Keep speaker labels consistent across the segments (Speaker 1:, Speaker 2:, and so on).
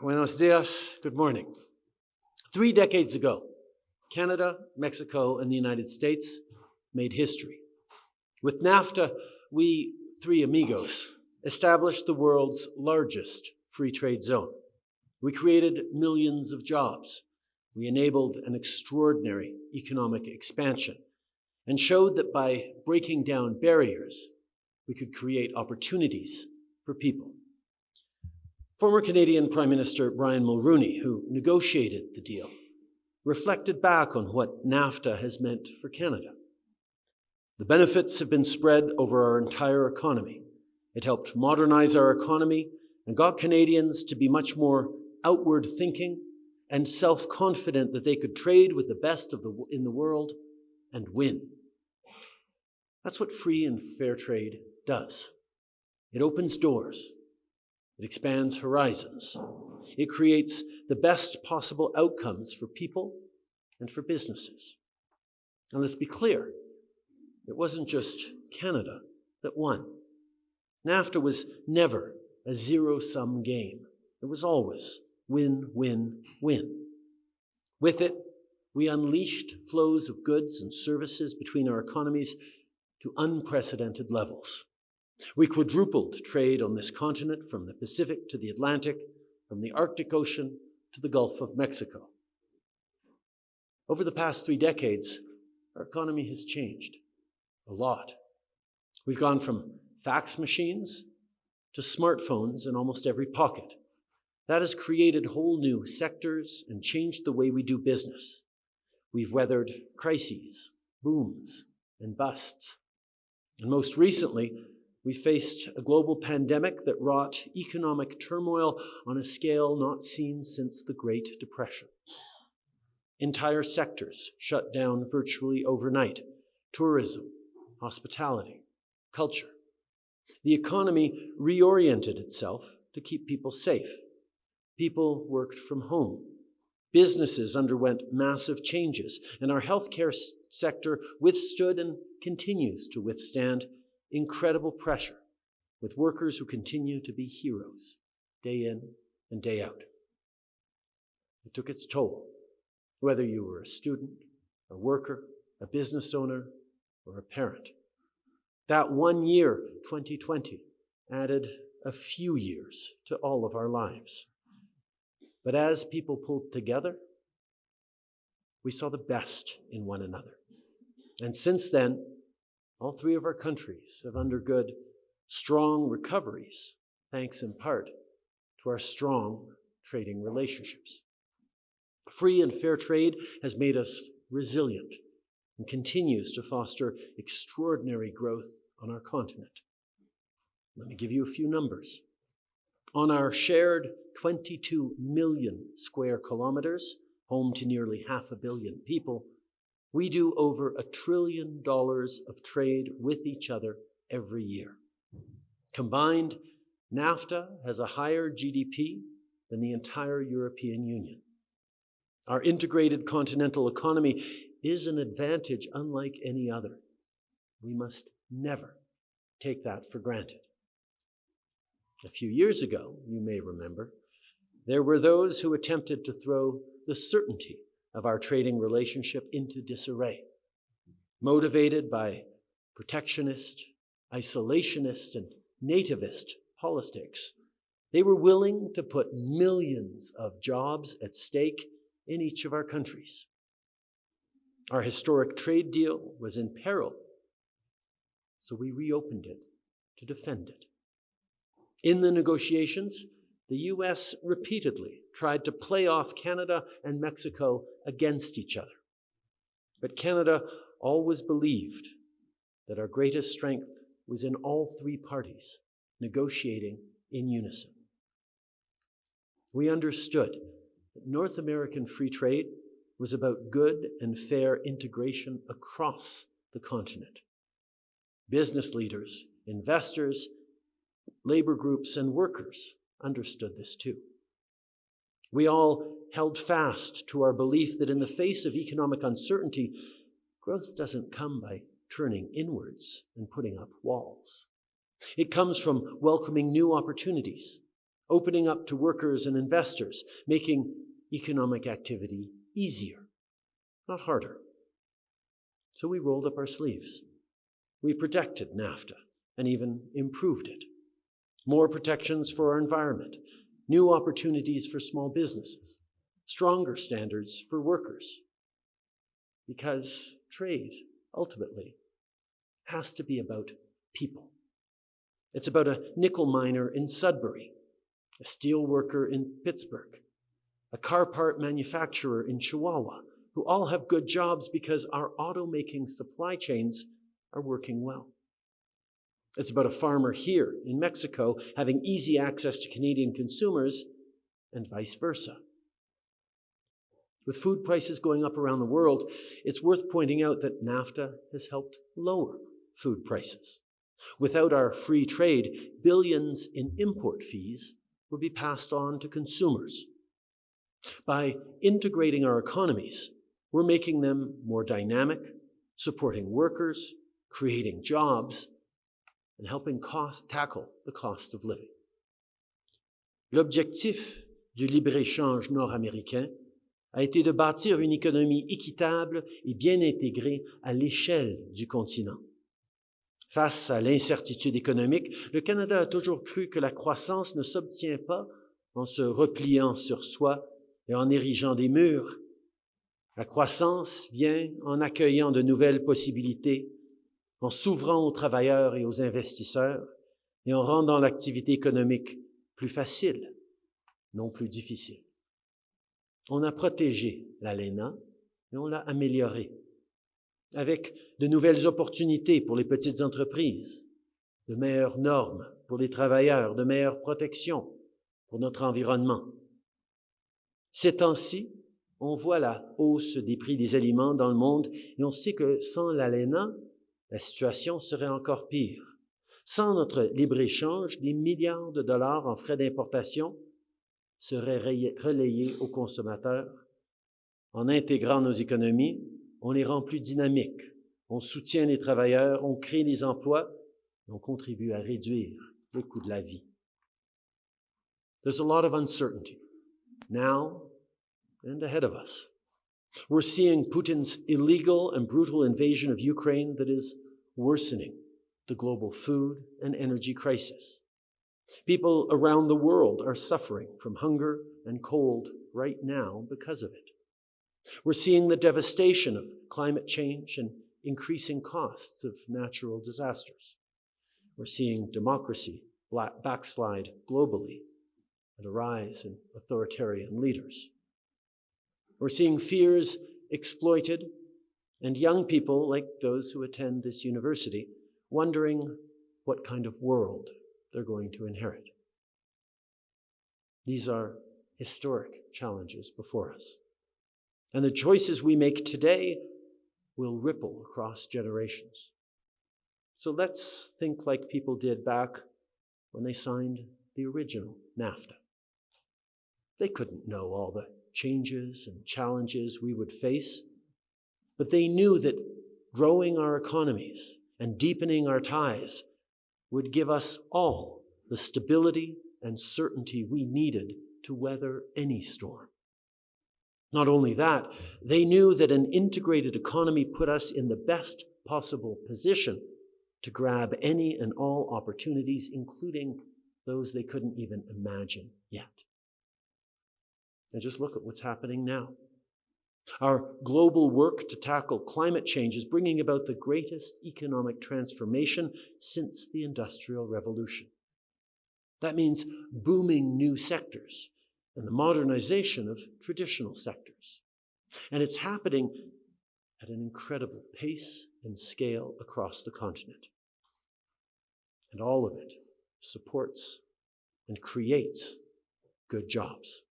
Speaker 1: Buenos dias. Good morning. Three decades ago, Canada, Mexico, and the United States made history. With NAFTA, we three amigos established the world's largest free trade zone. We created millions of jobs. We enabled an extraordinary economic expansion and showed that by breaking down barriers, we could create opportunities for people. Former Canadian Prime Minister Brian Mulroney, who negotiated the deal, reflected back on what NAFTA has meant for Canada. The benefits have been spread over our entire economy. It helped modernize our economy and got Canadians to be much more outward thinking and self confident that they could trade with the best of the, in the world and win. That's what free and fair trade does. It opens doors, it expands horizons, it creates the best possible outcomes for people and for businesses. And let's be clear it wasn't just Canada that won. NAFTA was never a zero sum game, it was always win, win, win. With it, we unleashed flows of goods and services between our economies to unprecedented levels. We quadrupled trade on this continent from the Pacific to the Atlantic, from the Arctic Ocean to the Gulf of Mexico. Over the past three decades, our economy has changed a lot. We've gone from fax machines to smartphones in almost every pocket. That has created whole new sectors and changed the way we do business. We've weathered crises, booms, and busts. And most recently, we faced a global pandemic that wrought economic turmoil on a scale not seen since the Great Depression. Entire sectors shut down virtually overnight tourism, hospitality, culture. The economy reoriented itself to keep people safe. People worked from home. Businesses underwent massive changes, and our healthcare sector withstood and continues to withstand incredible pressure with workers who continue to be heroes day in and day out. It took its toll, whether you were a student, a worker, a business owner, or a parent. That one year, 2020, added a few years to all of our lives. But as people pulled together, we saw the best in one another. And since then, all three of our countries have undergone strong recoveries, thanks in part to our strong trading relationships. Free and fair trade has made us resilient and continues to foster extraordinary growth on our continent. Let me give you a few numbers. On our shared 22 million square kilometers, home to nearly half a billion people, we do over a trillion dollars of trade with each other every year. Combined, NAFTA has a higher GDP than the entire European Union. Our integrated continental economy is an advantage unlike any other. We must never take that for granted. A few years ago, you may remember, there were those who attempted to throw the certainty of our trading relationship into disarray, motivated by protectionist, isolationist, and nativist politics. They were willing to put millions of jobs at stake in each of our countries. Our historic trade deal was in peril, so we reopened it to defend it. In the negotiations, the US repeatedly tried to play off Canada and Mexico against each other. But Canada always believed that our greatest strength was in all three parties negotiating in unison. We understood that North American free trade was about good and fair integration across the continent. Business leaders, investors, labor groups, and workers understood this too. We all held fast to our belief that in the face of economic uncertainty, growth doesn't come by turning inwards and putting up walls. It comes from welcoming new opportunities, opening up to workers and investors, making economic activity easier, not harder. So we rolled up our sleeves. We protected NAFTA and even improved it. More protections for our environment, new opportunities for small businesses, stronger standards for workers. Because trade, ultimately, has to be about people. It's about a nickel miner in Sudbury, a steel worker in Pittsburgh, a car part manufacturer in Chihuahua, who all have good jobs because our automaking supply chains are working well. It's about a farmer here in Mexico having easy access to Canadian consumers and vice versa. With food prices going up around the world, it's worth pointing out that NAFTA has helped lower food prices. Without our free trade, billions in import fees would be passed on to consumers. By integrating our economies, we're making them more dynamic, supporting workers, creating jobs, and helping cost, tackle the cost of living. L'objectif du libre-échange nord-américain a été de bâtir une économie équitable et bien intégrée à l'échelle du continent. Face à l'incertitude économique, le Canada a toujours cru que la croissance ne s'obtient pas en se repliant sur soi et en érigeant des murs. La croissance vient en accueillant de nouvelles possibilités, en s'ouvrant aux travailleurs et aux investisseurs et en rendant l'activité économique plus facile, non plus difficile. On a protégé l'ALENA et on l'a améliorée avec de nouvelles opportunités pour les petites entreprises, de meilleures normes pour les travailleurs, de meilleures protections pour notre environnement. Ces temps-ci, on voit la hausse des prix des aliments dans le monde et on sait que sans l'ALENA, la situation serait encore pire. Sans notre libre-échange, des milliards de dollars en frais d'importation seraient relayés aux consommateurs. En intégrant nos économies, on les rend plus dynamiques, on soutient les travailleurs, on crée des emplois, on contribue à réduire le coût de la vie. There's a lot of uncertainty now and ahead of us. We're seeing Putin's illegal and brutal invasion of Ukraine that is worsening the global food and energy crisis. People around the world are suffering from hunger and cold right now because of it. We're seeing the devastation of climate change and increasing costs of natural disasters. We're seeing democracy backslide globally and a rise in authoritarian leaders. We're seeing fears exploited and young people, like those who attend this university, wondering what kind of world they're going to inherit. These are historic challenges before us. And the choices we make today will ripple across generations. So let's think like people did back when they signed the original NAFTA. They couldn't know all the changes and challenges we would face, but they knew that growing our economies and deepening our ties would give us all the stability and certainty we needed to weather any storm. Not only that, they knew that an integrated economy put us in the best possible position to grab any and all opportunities, including those they couldn't even imagine yet. And just look at what's happening now. Our global work to tackle climate change is bringing about the greatest economic transformation since the Industrial Revolution. That means booming new sectors and the modernization of traditional sectors. And it's happening at an incredible pace and scale across the continent. And all of it supports and creates good jobs.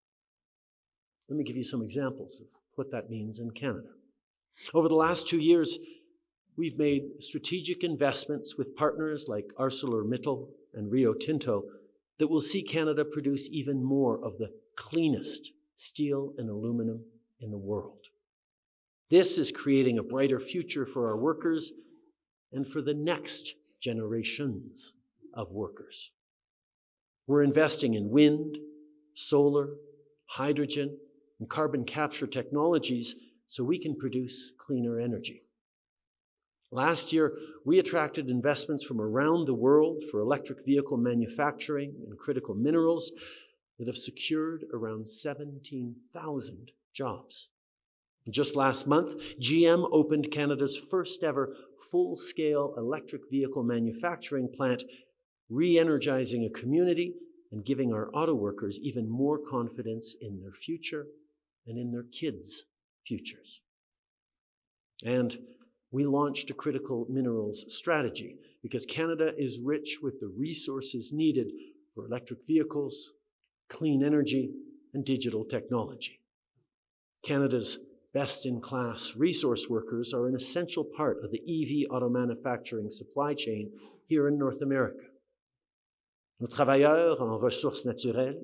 Speaker 1: Let me give you some examples of what that means in Canada. Over the last two years, we've made strategic investments with partners like ArcelorMittal and Rio Tinto that will see Canada produce even more of the cleanest steel and aluminum in the world. This is creating a brighter future for our workers and for the next generations of workers. We're investing in wind, solar, hydrogen, and carbon capture technologies so we can produce cleaner energy. Last year, we attracted investments from around the world for electric vehicle manufacturing and critical minerals that have secured around 17,000 jobs. Just last month, GM opened Canada's first ever full scale electric vehicle manufacturing plant, re energizing a community and giving our auto workers even more confidence in their future and in their kids' futures. And we launched a critical minerals strategy because Canada is rich with the resources needed for electric vehicles, clean energy, and digital technology. Canada's best in class resource workers are an essential part of the EV auto manufacturing supply chain here in North America. Nos travailleurs en ressources naturelles,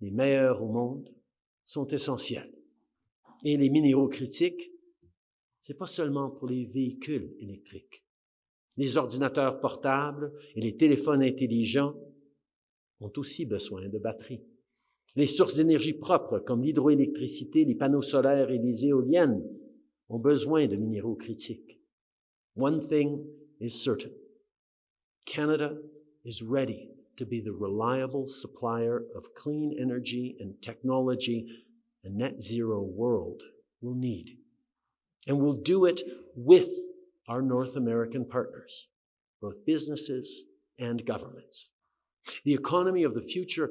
Speaker 1: les meilleurs au monde, sont essentiels. Et les minéraux critiques, c'est pas seulement pour les véhicules électriques. Les ordinateurs portables et les téléphones intelligents ont aussi besoin de batteries. Les sources d'énergie propres comme l'hydroélectricité, les panneaux solaires et les éoliennes ont besoin de minéraux critiques. One thing is certain. Canada is ready to be the reliable supplier of clean energy and technology a net zero world will need. And we'll do it with our North American partners, both businesses and governments. The economy of the future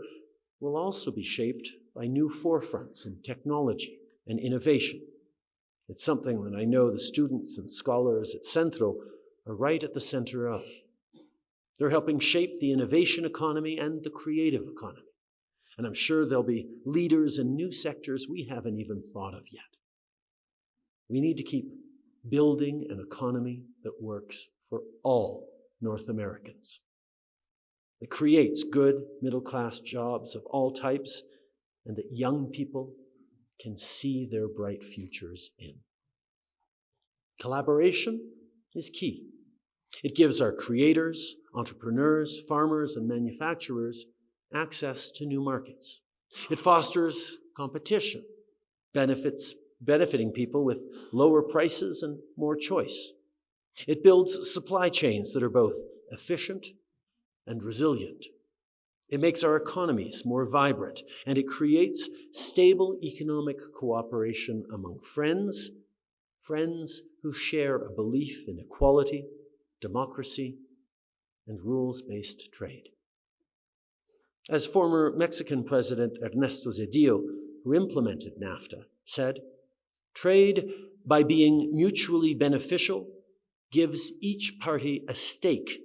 Speaker 1: will also be shaped by new forefronts in technology and innovation. It's something that I know the students and scholars at Centro are right at the center of. They're helping shape the innovation economy and the creative economy. And I'm sure there'll be leaders in new sectors we haven't even thought of yet. We need to keep building an economy that works for all North Americans that creates good middle class jobs of all types and that young people can see their bright futures in. Collaboration is key. It gives our creators, entrepreneurs, farmers, and manufacturers access to new markets. It fosters competition, benefits, benefiting people with lower prices and more choice. It builds supply chains that are both efficient and resilient. It makes our economies more vibrant and it creates stable economic cooperation among friends, friends who share a belief in equality, democracy, and rules based trade. As former Mexican President Ernesto Zedillo, who implemented NAFTA, said, trade by being mutually beneficial gives each party a stake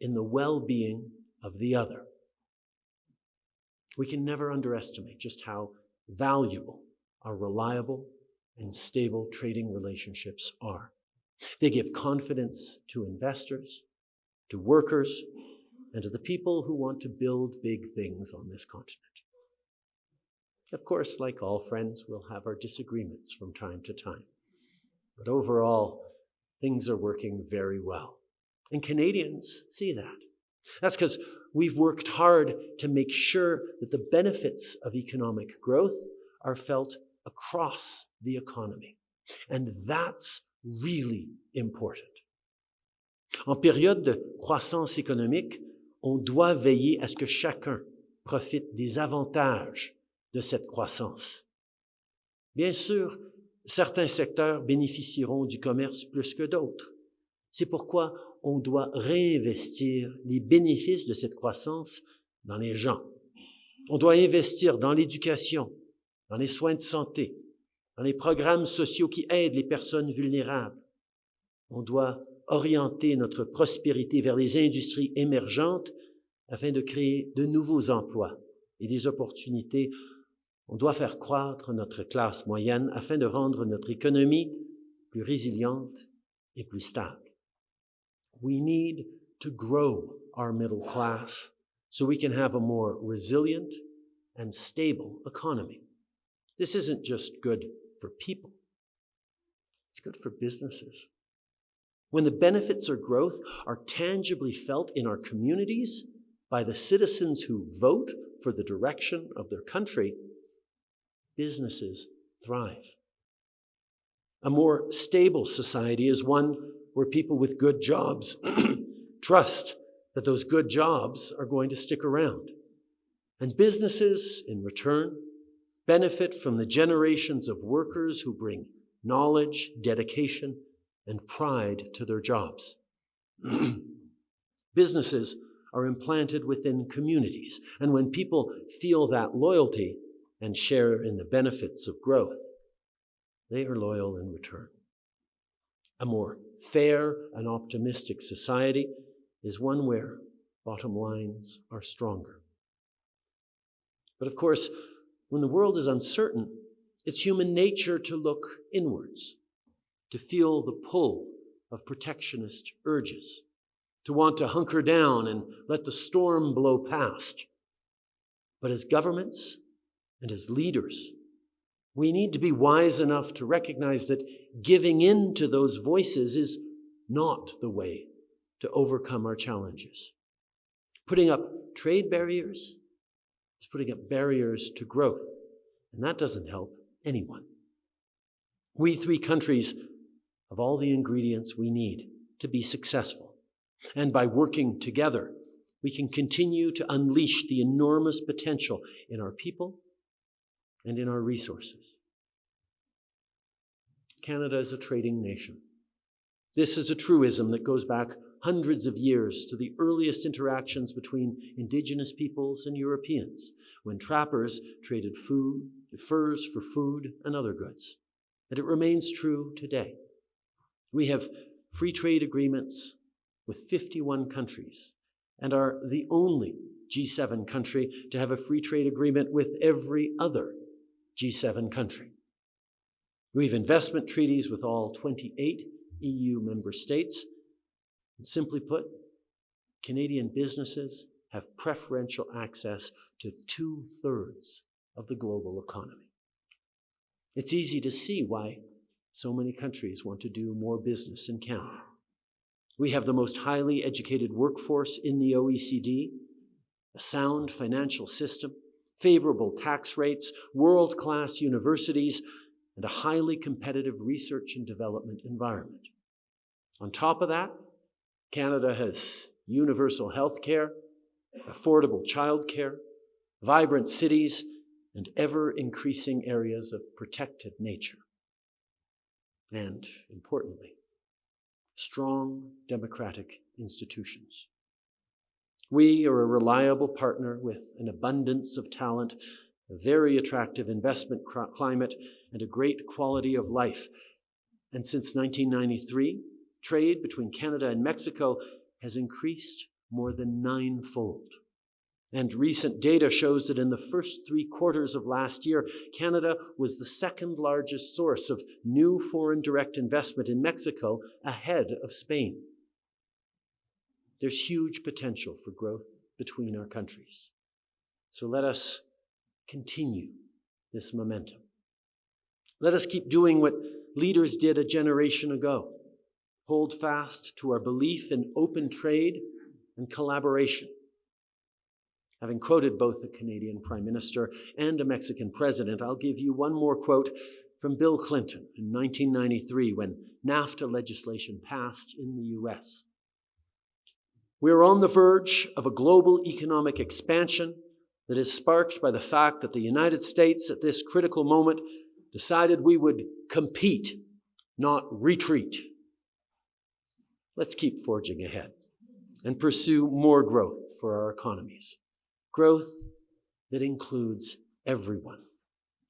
Speaker 1: in the well being of the other. We can never underestimate just how valuable our reliable and stable trading relationships are. They give confidence to investors, to workers, and to the people who want to build big things on this continent. Of course, like all friends, we'll have our disagreements from time to time. But overall, things are working very well. And Canadians see that. That's because we've worked hard to make sure that the benefits of economic growth are felt across the economy. And that's really important. En période de croissance économique, on doit veiller à ce que chacun profite des avantages de cette croissance. Bien sûr, certains secteurs bénéficieront du commerce plus que d'autres. C'est pourquoi on doit réinvestir les bénéfices de cette croissance dans les gens. On doit investir dans l'éducation, dans les soins de santé, dans les programmes sociaux qui aident les personnes vulnérables. On doit orienter notre prospérité vers les industries émergentes afin de créer de nouveaux emplois et des opportunités. On doit faire croître notre classe moyenne afin de rendre notre économie plus résiliente et plus stable. We need to grow our middle class so we can have a more resilient and stable economy. This isn't just good for people, it's good for businesses. When the benefits of growth are tangibly felt in our communities by the citizens who vote for the direction of their country, businesses thrive. A more stable society is one where people with good jobs trust that those good jobs are going to stick around. And businesses, in return, benefit from the generations of workers who bring knowledge, dedication, and pride to their jobs. Businesses are implanted within communities, and when people feel that loyalty and share in the benefits of growth, they are loyal in return. A more fair and optimistic society is one where bottom lines are stronger. But of course, when the world is uncertain, it's human nature to look inwards, to feel the pull of protectionist urges, to want to hunker down and let the storm blow past. But as governments and as leaders, we need to be wise enough to recognize that giving in to those voices is not the way to overcome our challenges. Putting up trade barriers is putting up barriers to growth, and that doesn't help anyone. We three countries have all the ingredients we need to be successful. And by working together, we can continue to unleash the enormous potential in our people and in our resources. Canada is a trading nation. This is a truism that goes back hundreds of years to the earliest interactions between indigenous peoples and Europeans, when trappers traded food, furs for food and other goods. And it remains true today. We have free trade agreements with 51 countries and are the only G7 country to have a free trade agreement with every other G7 country. We have investment treaties with all 28 EU member states. And simply put, Canadian businesses have preferential access to two thirds of the global economy. It's easy to see why so many countries want to do more business in Canada. We have the most highly educated workforce in the OECD, a sound financial system, favorable tax rates, world class universities, and a highly competitive research and development environment. On top of that, Canada has universal health care, affordable childcare, vibrant cities, and ever increasing areas of protected nature. And importantly, strong democratic institutions. We are a reliable partner with an abundance of talent, a very attractive investment climate, and a great quality of life. And since 1993, trade between Canada and Mexico has increased more than ninefold. And recent data shows that in the first three quarters of last year, Canada was the second largest source of new foreign direct investment in Mexico, ahead of Spain. There's huge potential for growth between our countries. So let us continue this momentum. Let us keep doing what leaders did a generation ago hold fast to our belief in open trade and collaboration. Having quoted both the Canadian Prime Minister and a Mexican president, I'll give you one more quote from Bill Clinton in 1993 when NAFTA legislation passed in the US. We are on the verge of a global economic expansion that is sparked by the fact that the United States at this critical moment decided we would compete, not retreat. Let's keep forging ahead and pursue more growth for our economies. Growth that includes everyone.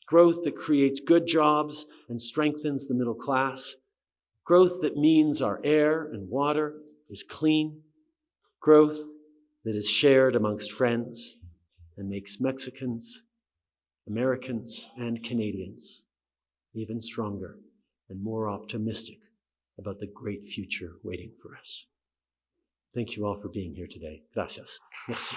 Speaker 1: Growth that creates good jobs and strengthens the middle class. Growth that means our air and water is clean. Growth that is shared amongst friends and makes Mexicans, Americans, and Canadians even stronger and more optimistic about the great future waiting for us. Thank you all for being here today. Gracias. Merci.